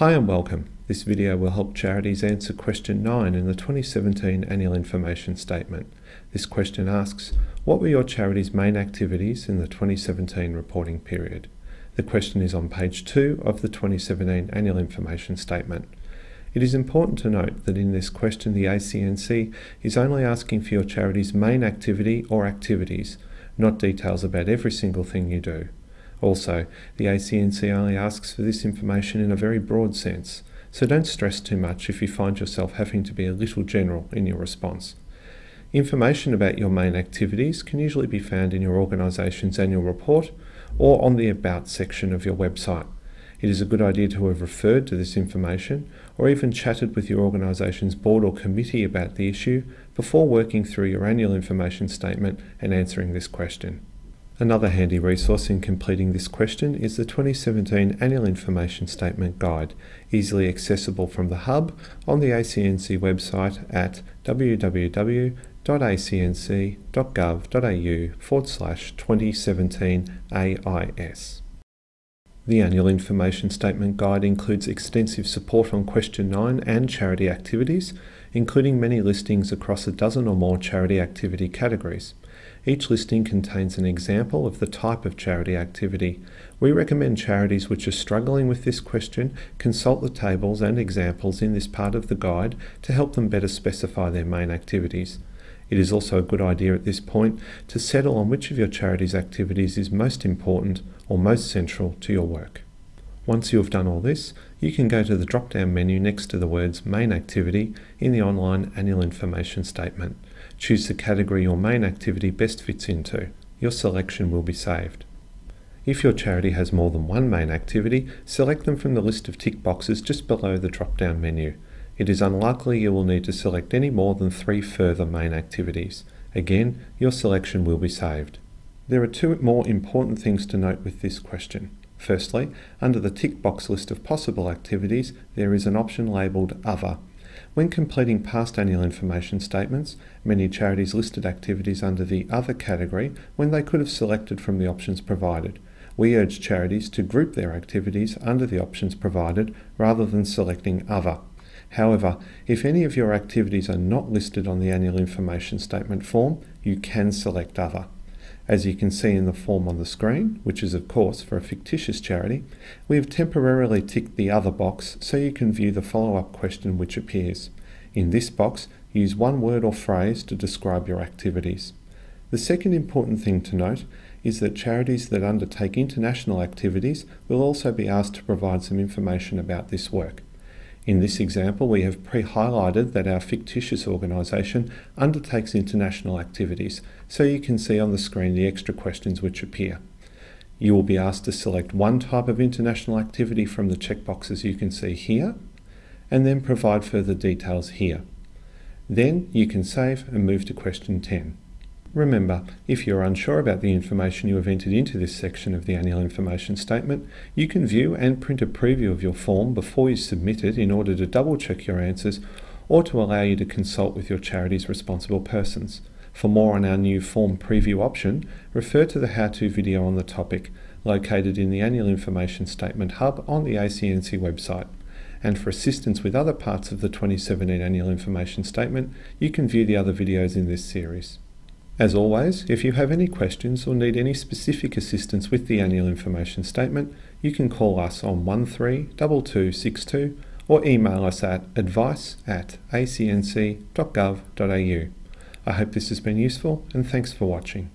Hi and welcome. This video will help charities answer question 9 in the 2017 Annual Information Statement. This question asks, what were your charity's main activities in the 2017 reporting period? The question is on page 2 of the 2017 Annual Information Statement. It is important to note that in this question the ACNC is only asking for your charity's main activity or activities, not details about every single thing you do. Also, the ACNC only asks for this information in a very broad sense, so don't stress too much if you find yourself having to be a little general in your response. Information about your main activities can usually be found in your organisation's annual report or on the About section of your website. It is a good idea to have referred to this information or even chatted with your organisation's board or committee about the issue before working through your annual information statement and answering this question. Another handy resource in completing this question is the 2017 Annual Information Statement Guide, easily accessible from the Hub on the ACNC website at www.acnc.gov.au forward slash 2017 AIS. The Annual Information Statement Guide includes extensive support on Question 9 and charity activities, including many listings across a dozen or more charity activity categories. Each listing contains an example of the type of charity activity. We recommend charities which are struggling with this question consult the tables and examples in this part of the guide to help them better specify their main activities. It is also a good idea at this point to settle on which of your charity's activities is most important or most central to your work. Once you have done all this, you can go to the drop-down menu next to the words Main Activity in the online Annual Information Statement. Choose the category your main activity best fits into. Your selection will be saved. If your charity has more than one main activity, select them from the list of tick boxes just below the drop-down menu. It is unlikely you will need to select any more than three further main activities. Again, your selection will be saved. There are two more important things to note with this question. Firstly, under the tick box list of possible activities, there is an option labelled Other. When completing past annual information statements, many charities listed activities under the Other category when they could have selected from the options provided. We urge charities to group their activities under the options provided rather than selecting Other. However, if any of your activities are not listed on the annual information statement form, you can select Other. As you can see in the form on the screen, which is of course for a fictitious charity, we have temporarily ticked the Other box so you can view the follow-up question which appears. In this box, use one word or phrase to describe your activities. The second important thing to note is that charities that undertake international activities will also be asked to provide some information about this work. In this example, we have pre-highlighted that our fictitious organisation undertakes international activities, so you can see on the screen the extra questions which appear. You will be asked to select one type of international activity from the checkboxes you can see here, and then provide further details here. Then you can save and move to question 10. Remember, if you're unsure about the information you have entered into this section of the Annual Information Statement, you can view and print a preview of your form before you submit it in order to double check your answers or to allow you to consult with your charity's responsible persons. For more on our new form preview option, refer to the how-to video on the topic, located in the Annual Information Statement Hub on the ACNC website. And for assistance with other parts of the 2017 Annual Information Statement, you can view the other videos in this series. As always, if you have any questions or need any specific assistance with the annual information statement, you can call us on 132262 or email us at advice at acnc.gov.au. I hope this has been useful and thanks for watching.